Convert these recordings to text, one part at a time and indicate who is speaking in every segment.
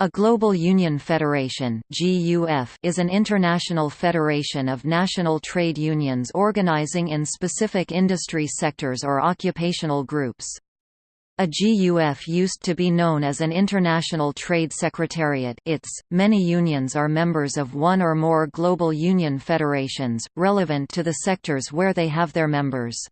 Speaker 1: A Global Union Federation is an international federation of national trade unions organizing in specific industry sectors or occupational groups. A GUF used to be known as an International Trade Secretariat ITS. .Many unions are members of one or more global union federations, relevant to the sectors where they have their members.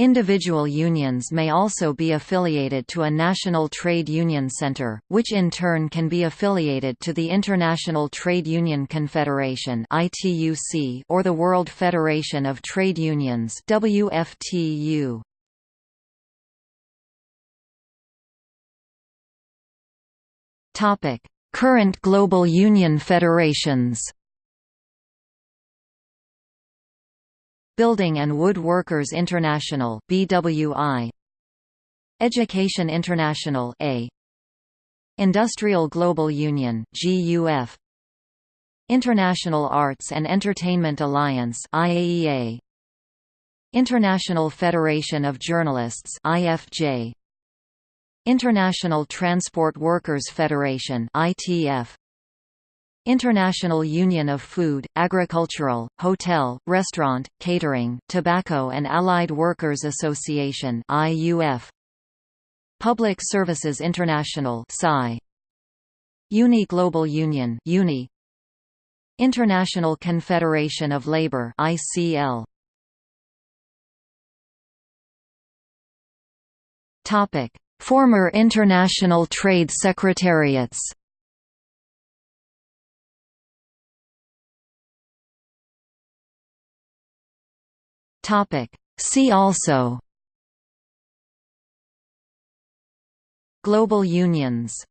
Speaker 1: Individual unions may also be affiliated to a national trade union center, which in turn can be affiliated to the International Trade Union Confederation or the World Federation of Trade Unions WFTU. Current global union federations Building and Wood Workers International BWI Education International A. Industrial Global Union GUF International Arts and Entertainment Alliance IAEA International Federation of Journalists IFJ International Transport Workers Federation ITF International Union of Food, Agricultural, Hotel, Restaurant, Catering, Tobacco and Allied Workers Association IUF Public Services International PSI Uni Global Union Uni. International Confederation of Labour ICL Topic. Former International Trade Secretariats Topic. See also Global unions